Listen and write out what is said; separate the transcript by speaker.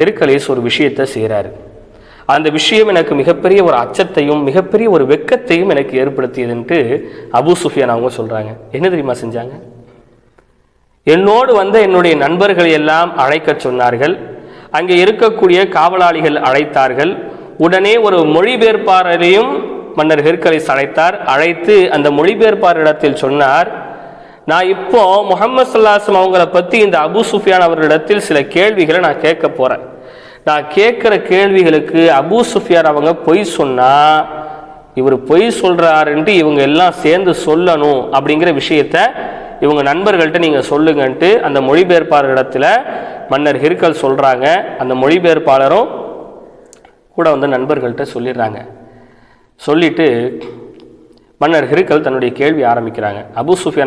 Speaker 1: தெருக்கலேஸ் ஒரு விஷயத்தை செய்கிறாரு அந்த விஷயம் எனக்கு மிகப்பெரிய ஒரு அச்சத்தையும் மிகப்பெரிய ஒரு வெக்கத்தையும் எனக்கு ஏற்படுத்தியதுன்ட்டு அபு சுஃபியான் அவங்க சொல்கிறாங்க என்ன தெரியுமா செஞ்சாங்க? என்னோடு வந்த என்னுடைய நண்பர்களை எல்லாம் அழைக்கச் சொன்னார்கள். அங்கே இருக்கக்கூடிய காவலாளிகள் அழைத்தார்கள். உடனே ஒரு மொழிபெயர்ப்பாளரையும் மன்னர் ஹெர்கலிஸ் அழைத்தார். அழைத்து அந்த மொழிபெயர்ப்பாளரிடத்தில் சொன்னார் நான் இப்போ முகமது சல்லாஸ்லம் அவங்கள பற்றி இந்த அபு சுஃபியான் அவர்களிடத்தில் சில கேள்விகளை நான் கேட்க போகிறேன் நான் கேட்குற கேள்விகளுக்கு அபு சுஃபியான் அவங்க பொய் சொன்னால் இவர் பொய் சொல்கிறாருன்ட்டு இவங்க எல்லாம் சேர்ந்து சொல்லணும் அப்படிங்கிற விஷயத்த இவங்க நண்பர்கள்ட்ட நீங்கள் சொல்லுங்கன்ட்டு அந்த மொழிபெயர்ப்பாளரிடத்துல மன்னர் ஹிர்கல் சொல்கிறாங்க அந்த மொழிபெயர்ப்பாளரும் கூட வந்து நண்பர்கள்ட்ட சொல்லிடுறாங்க. சொல்லிட்டு மன்னர் ஹிருக்கல் தன்னுடைய கேள்வி ஆரம்பிக்கிறாங்க. அபு சுஃபியான்